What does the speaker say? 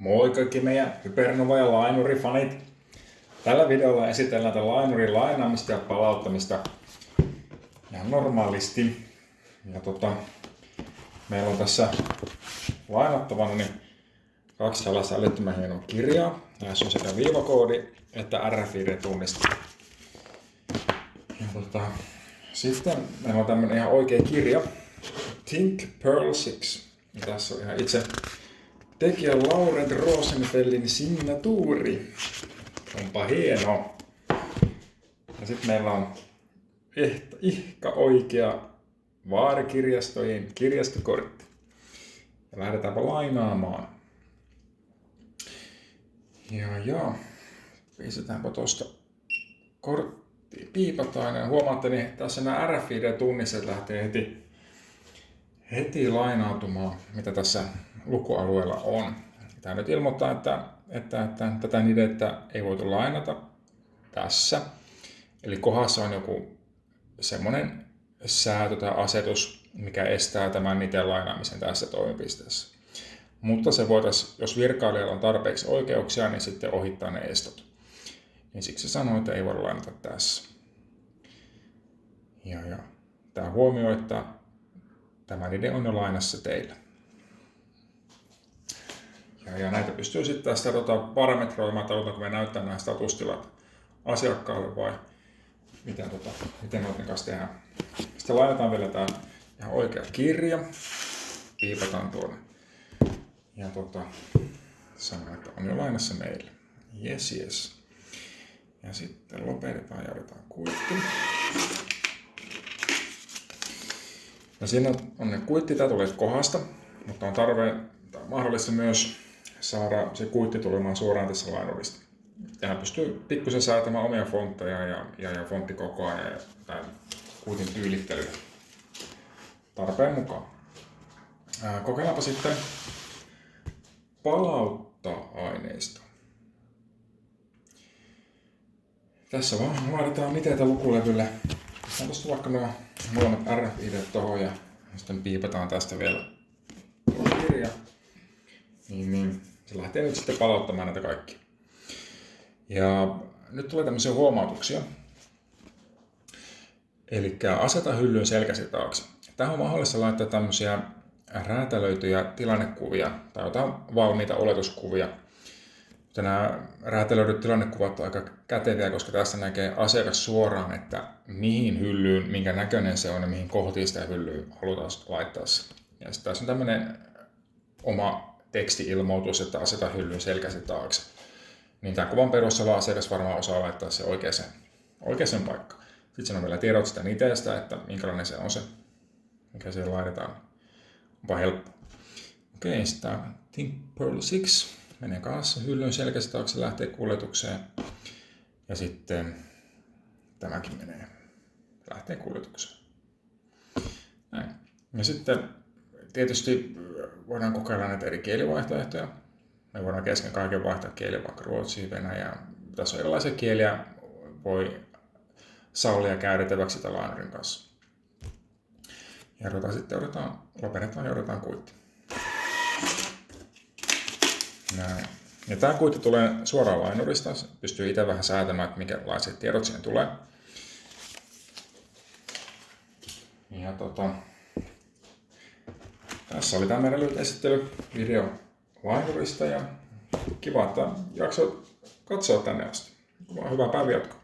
Moi kaikki meidän Hypernova ja Lainuri-fanit! Tällä videolla esitellään tätä Lainurin lainaamista ja palauttamista ihan normaalisti. Ja tota, meillä on tässä lainattavana niin kaksi tällaista älyttömän hienoa kirjaa. Näissä on sekä viivakoodi että RFID-tunniste. Ja tota, sitten meillä on tämmönen ihan oikea kirja. Think Pearl 6. Ja tässä on ihan itse tekijä Laurent Rosenfeldin signatuuri. Onpa hieno. Ja sitten meillä on ehtä, ihka oikea vaarikirjastojen kirjastokortti. Ja lähdetäänpä lainaamaan. Ja ja, pistetäänpä tuosta kortti piipataan. Ja huomaatte, niin tässä nämä RFID-tunnistet lähtee heti, heti lainautumaan, mitä tässä lukualueella on. Tämä nyt ilmoittaa, että, että, että tätä nidettä ei voitu lainata tässä. Eli kohdassa on joku semmoinen säätö tai asetus, mikä estää tämän niiden lainaamisen tässä toimipisteessä. Mutta se voitaisiin, jos virkailijalla on tarpeeksi oikeuksia, niin sitten ohittaa ne estot. Niin siksi sanoin, että ei voida lainata tässä. Ja, ja. Tämä huomioi, että tämä nide on jo lainassa teillä. Ja, näitä pystyy sitten tästä tota, parametroimaan, että halutaanko me näyttää nämä statustilat asiakkaalle vai miten, tota, miten noiden kanssa tehdään. Sitten laitetaan vielä tämä ihan oikea kirja, piipataan tuonne ja tota, sanoin, että on jo lainassa meille. Yes, yes. Ja sitten lopetetaan ja otetaan kuitti. Ja siinä on ne kuitti, tämä tulee kohdasta, mutta on tarve tai mahdollista myös saada se kuitti tulemaan suoraan tässä lainurista. Tähän pystyy pikkusen säätämään omia fontteja ja, ja, ja fonttikokoa ja, ja kuitin tyylittelyä tarpeen mukaan. Ää, kokeillaanpa sitten palauttaa aineisto. Tässä vaan laitetaan niteitä lukulevylle. On tuosta vaikka nuo molemmat RFID tuohon ja sitten piipataan tästä vielä kirja. Niin, niin se lähtee nyt sitten palauttamaan näitä kaikki. Ja nyt tulee tämmöisiä huomautuksia. Eli aseta hyllyyn selkäsi taakse. Tähän on mahdollista laittaa tämmöisiä räätälöityjä tilannekuvia tai jotain valmiita oletuskuvia. Mutta nämä räätälöidyt tilannekuvat ovat aika käteviä, koska tässä näkee asiakas suoraan, että mihin hyllyyn, minkä näköinen se on ja mihin kohtiin sitä hyllyä halutaan laittaa. Ja sitten tässä on tämmöinen oma teksti-ilmoitus, että aseta hyllyn selkäsi taakse. Niin tämän kuvan perusteella asiakas varmaan osaa laittaa se oikeaan, oikeaan paikkaan. Sitten on vielä tiedot sitä niteestä, että minkälainen se on se, mikä siihen laitetaan. Onpa helppo. Okei, okay, sitten Think Pearl 6 menee kanssa hyllyn selkästä taakse, lähtee kuljetukseen. Ja sitten tämäkin menee, lähtee kuljetukseen. Näin. Ja sitten tietysti voidaan kokeilla näitä eri kielivaihtoehtoja. Me voidaan kesken kaiken vaihtaa kieli vaikka ruotsiin, venäjään. Tässä on erilaisia kieliä, voi sallia käytettäväksi tällä kanssa ja ruvetaan sitten odotetaan, lopetetaan ja odotetaan kuitti. Näin. Ja tämä kuitti tulee suoraan lainurista. Pystyy itse vähän säätämään, että minkälaiset tiedot siihen tulee. Ja tota, tässä oli tämä meidän lyhyt esittely video lainurista ja kiva, että jaksoit katsoa tänne asti. Hyvää päivänjatkoa.